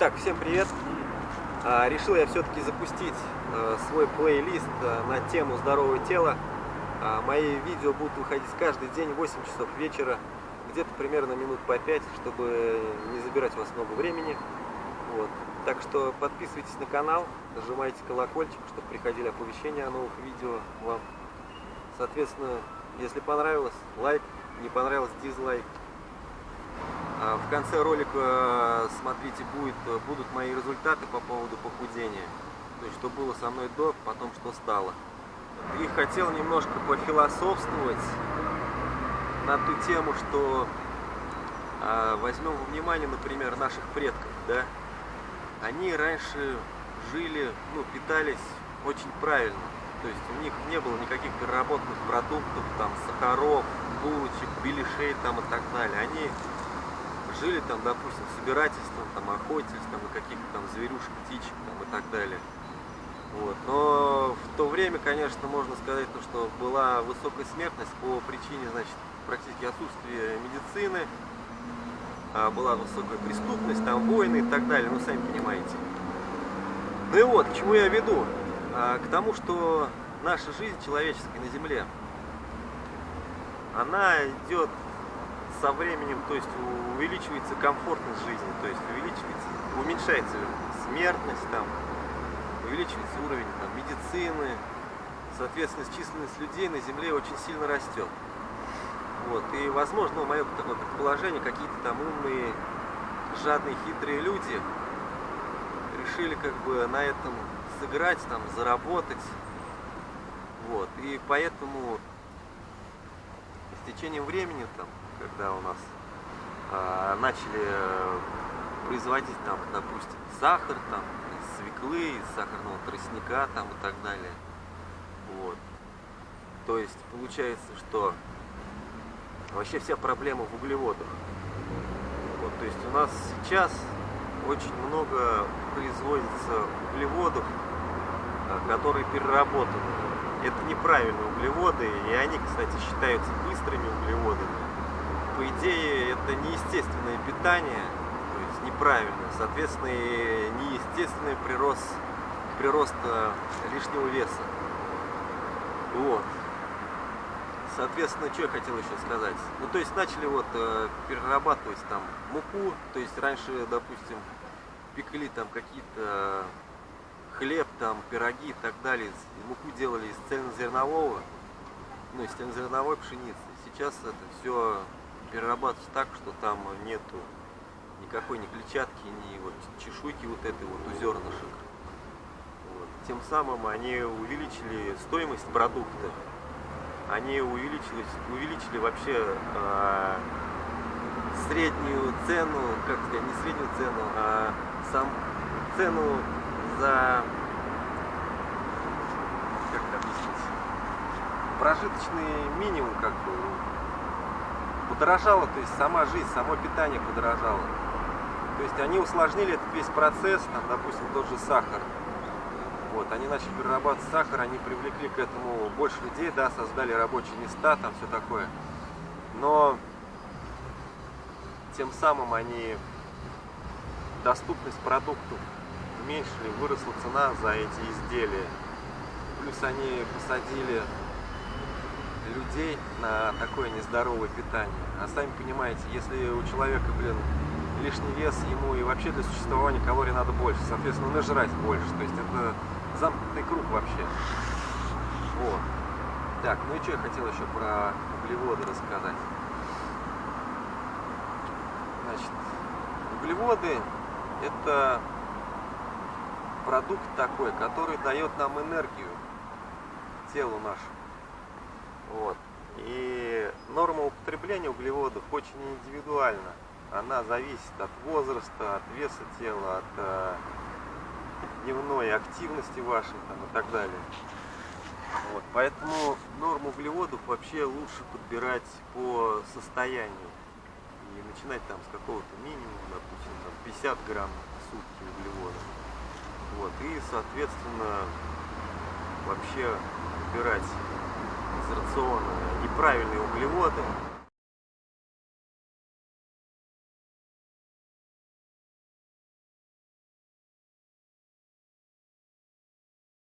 Итак, всем привет! А, решил я все-таки запустить а, свой плейлист а, на тему здоровое тело. Мои видео будут выходить каждый день в 8 часов вечера, где-то примерно минут по 5, чтобы не забирать у вас много времени. Вот. Так что подписывайтесь на канал, нажимайте колокольчик, чтобы приходили оповещения о новых видео вам. Соответственно, если понравилось, лайк, не понравилось, дизлайк. А в конце ролика, смотрите, будет, будут мои результаты по поводу похудения. То есть, что было со мной до, потом что стало. И хотел немножко пофилософствовать на ту тему, что а, возьмем во внимание, например, наших предков, да, они раньше жили, ну, питались очень правильно. То есть у них не было никаких переработанных продуктов, там, сахаров, булочек, беляшей там и так далее. Они жили там, допустим, собирательством, там, на каких-то там зверюшек, птичек там, и так далее. Вот. Но в то время, конечно, можно сказать, то, что была высокая смертность по причине, значит, практически отсутствия медицины, а была высокая преступность, там войны и так далее, ну, сами понимаете. Ну и вот, к чему я веду? А, к тому, что наша жизнь человеческая на Земле, она идет со временем, то есть увеличивается комфортность жизни, то есть увеличивается, уменьшается смертность, там, увеличивается уровень там, медицины, соответственно, численность людей на Земле очень сильно растет. Вот. И, возможно, мое такое предположение, какие-то там умные, жадные, хитрые люди решили как бы на этом сыграть, там, заработать. Вот. И поэтому течением времени там когда у нас э, начали производить там, допустим, сахар там, из свеклы, из сахарного тростника там и так далее. Вот. То есть получается, что вообще вся проблема в углеводах. Вот, то есть у нас сейчас очень много производится углеводов, а, которые переработаны. Это неправильные углеводы, и они, кстати, считаются быстрыми углеводами по идее, это неестественное питание, то есть неправильное, соответственно, и неестественный прирост, прирост лишнего веса. Вот. Соответственно, что я хотел еще сказать? Ну, то есть начали вот э, перерабатывать там муку, то есть раньше, допустим, пекли там какие-то хлеб, там, пироги и так далее, муку делали из цельнозернового, ну, из цельнозерновой пшеницы. Сейчас это все перерабатывать так, что там нету никакой ни клетчатки, ни вот чешуйки вот этой вот у зернышек. Вот. Тем самым они увеличили стоимость продукта, они увеличили, увеличили вообще э, среднюю цену, как сказать, не среднюю цену, а сам цену за, как это объяснить, прожиточный минимум, как бы, подорожало, то есть сама жизнь, само питание подорожало. То есть они усложнили этот весь процесс, там, допустим, тот же сахар. Вот, они начали перерабатывать сахар, они привлекли к этому больше людей, да, создали рабочие места, там все такое. Но тем самым они доступность уменьшили, выросла цена за эти изделия. Плюс они посадили людей на такое нездоровое питание. А сами понимаете, если у человека, блин, лишний вес, ему и вообще для существования калорий надо больше, соответственно, нажрать больше. То есть это замкнутый круг вообще. Вот. Так, ну и что я хотел еще про углеводы рассказать. Значит, углеводы это продукт такой, который дает нам энергию телу нашему. Вот. И норма употребления углеводов очень индивидуальна. Она зависит от возраста, от веса тела, от э, дневной активности вашей там, и так далее. Вот. Поэтому норму углеводов вообще лучше подбирать по состоянию. И начинать там с какого-то минимума, допустим, там 50 грамм в сутки углеводов. Вот. И, соответственно, вообще выбирать из рациона неправильные углеводы,